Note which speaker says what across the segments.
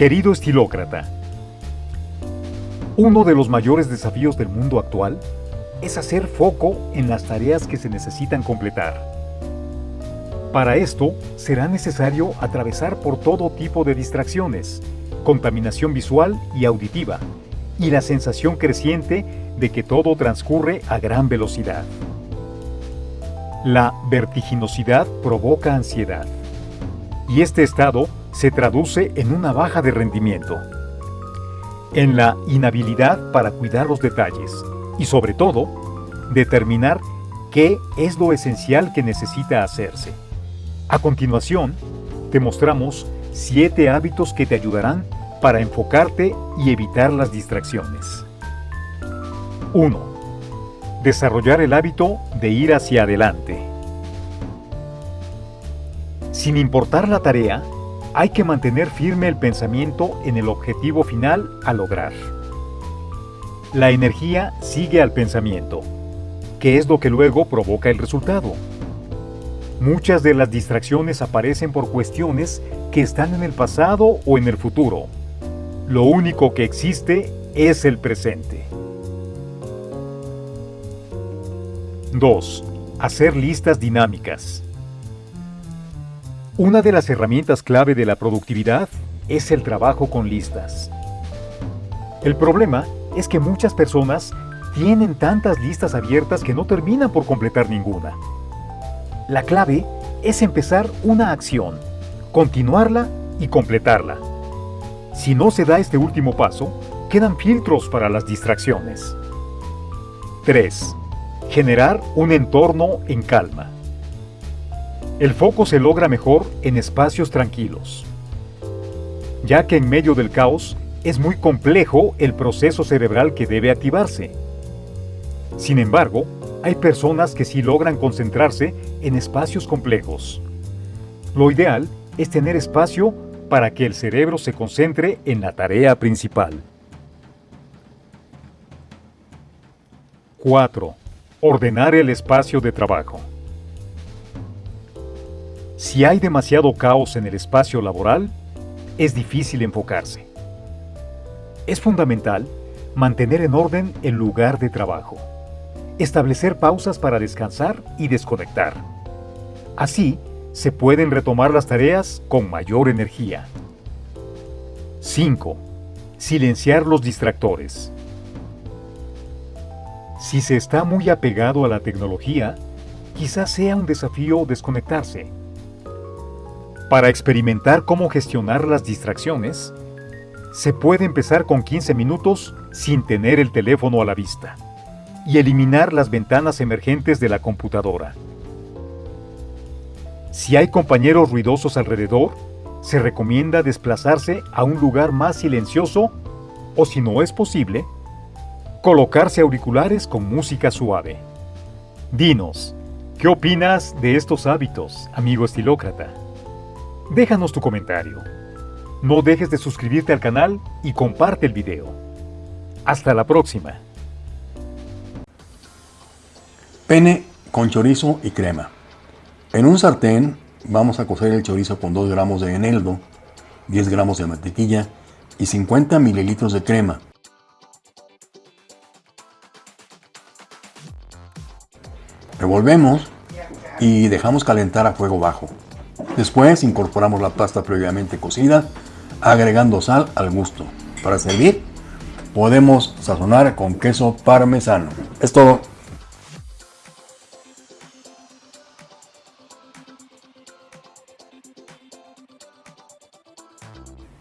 Speaker 1: Querido estilócrata, uno de los mayores desafíos del mundo actual es hacer foco en las tareas que se necesitan completar. Para esto, será necesario atravesar por todo tipo de distracciones, contaminación visual y auditiva, y la sensación creciente de que todo transcurre a gran velocidad. La vertiginosidad provoca ansiedad, y este estado se traduce en una baja de rendimiento, en la inhabilidad para cuidar los detalles y sobre todo, determinar qué es lo esencial que necesita hacerse. A continuación, te mostramos siete hábitos que te ayudarán para enfocarte y evitar las distracciones. 1. Desarrollar el hábito de ir hacia adelante. Sin importar la tarea, hay que mantener firme el pensamiento en el objetivo final a lograr. La energía sigue al pensamiento, que es lo que luego provoca el resultado. Muchas de las distracciones aparecen por cuestiones que están en el pasado o en el futuro. Lo único que existe es el presente. 2. Hacer listas dinámicas. Una de las herramientas clave de la productividad es el trabajo con listas. El problema es que muchas personas tienen tantas listas abiertas que no terminan por completar ninguna. La clave es empezar una acción, continuarla y completarla. Si no se da este último paso, quedan filtros para las distracciones. 3. Generar un entorno en calma. El foco se logra mejor en espacios tranquilos, ya que en medio del caos es muy complejo el proceso cerebral que debe activarse. Sin embargo, hay personas que sí logran concentrarse en espacios complejos. Lo ideal es tener espacio para que el cerebro se concentre en la tarea principal. 4. Ordenar el espacio de trabajo. Si hay demasiado caos en el espacio laboral, es difícil enfocarse. Es fundamental mantener en orden el lugar de trabajo, establecer pausas para descansar y desconectar. Así, se pueden retomar las tareas con mayor energía. 5. Silenciar los distractores. Si se está muy apegado a la tecnología, quizás sea un desafío desconectarse para experimentar cómo gestionar las distracciones, se puede empezar con 15 minutos sin tener el teléfono a la vista y eliminar las ventanas emergentes de la computadora. Si hay compañeros ruidosos alrededor, se recomienda desplazarse a un lugar más silencioso o si no es posible, colocarse auriculares con música suave. Dinos, ¿qué opinas de estos hábitos, amigo estilócrata? Déjanos tu comentario. No dejes de suscribirte al canal y comparte el video. Hasta la próxima.
Speaker 2: Pene con chorizo y crema. En un sartén vamos a cocer el chorizo con 2 gramos de eneldo, 10 gramos de mantequilla y 50 mililitros de crema. Revolvemos y dejamos calentar a fuego bajo. Después incorporamos la pasta previamente cocida, agregando sal al gusto. Para servir, podemos sazonar con queso parmesano. Es todo.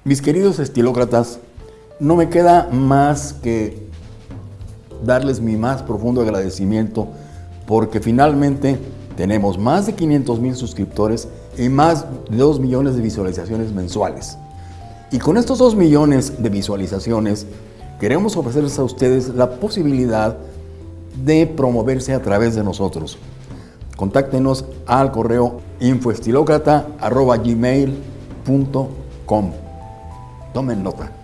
Speaker 2: Mis queridos estilócratas, no me queda más que darles mi más profundo agradecimiento porque finalmente tenemos más de 500 mil suscriptores y más de 2 millones de visualizaciones mensuales. Y con estos 2 millones de visualizaciones, queremos ofrecerles a ustedes la posibilidad de promoverse a través de nosotros. Contáctenos al correo infoestilocrata.gmail.com Tomen nota.